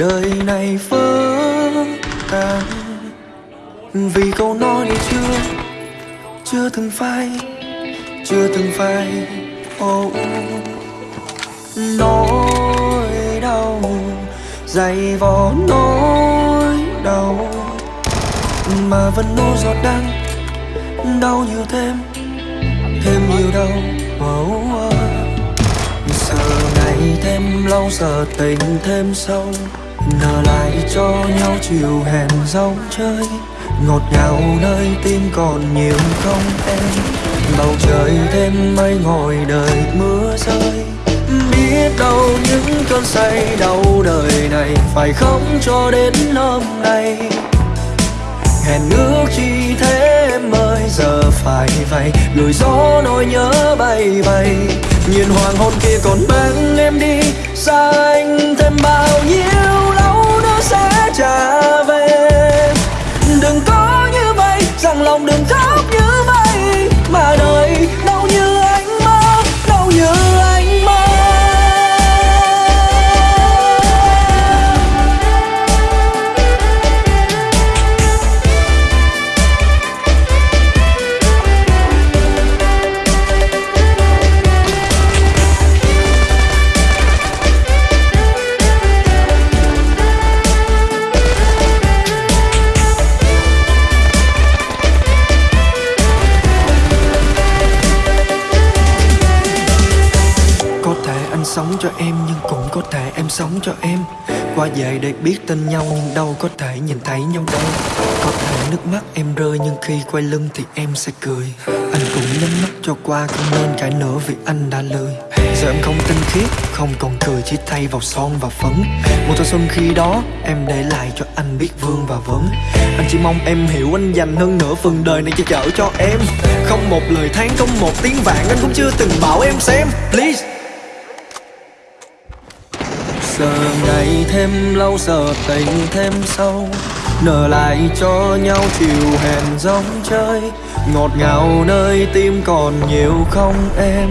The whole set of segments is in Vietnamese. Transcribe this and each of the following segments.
đời này vỡ tan vì câu nói chưa chưa từng phai chưa từng phai oh. nỗi đau dày vò nỗi đau mà vẫn nô giọt đắng đau nhiều thêm thêm nhiều đau oh, oh. giờ ngày thêm lâu giờ tình thêm sâu nở lại cho nhau chiều hẹn dấu chơi. Ngọt ngào nơi tim còn nhiều không em. Bầu trời thêm mây ngồi đợi mưa rơi. Biết đâu những cơn say đau đời này phải không cho đến hôm nay? Hẹn ước chi thế em ơi giờ phải vậy. Lùi gió nỗi nhớ bay bay. Nhìn hoàng hôn kia còn mang em đi xa anh sống cho em nhưng cũng có thể em sống cho em. Qua về để biết tên nhau nhưng đâu có thể nhìn thấy nhau đâu. Có thể nước mắt em rơi nhưng khi quay lưng thì em sẽ cười. Anh cũng nhắm mắt cho qua không nên cãi nữa vì anh đã lười. Giờ em không tinh khiết, không còn cười chỉ thay vào son và phấn. Một thanh xuân khi đó em để lại cho anh biết vương và vấn. Anh chỉ mong em hiểu anh dành hơn nửa phần đời này che chở cho em. Không một lời than, không một tiếng vàng anh cũng chưa từng bảo em xem. Please giờ ngày thêm lâu giờ tình thêm sâu. Nở lại cho nhau chiều hẹn giống chơi. Ngọt ngào nơi tim còn nhiều không em.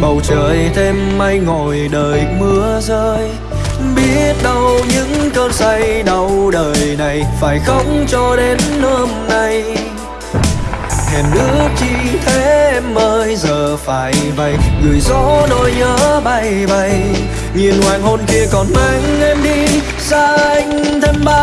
Bầu trời thêm mây ngồi đợi mưa rơi. Biết đâu những cơn say đau đời này phải không cho đến hôm nay. Hẹn ước chi thế em phải vậy. Gửi gió nỗi nhớ bay bay nhìn hoàng hôn kia còn mang em đi. Xa anh thêm bao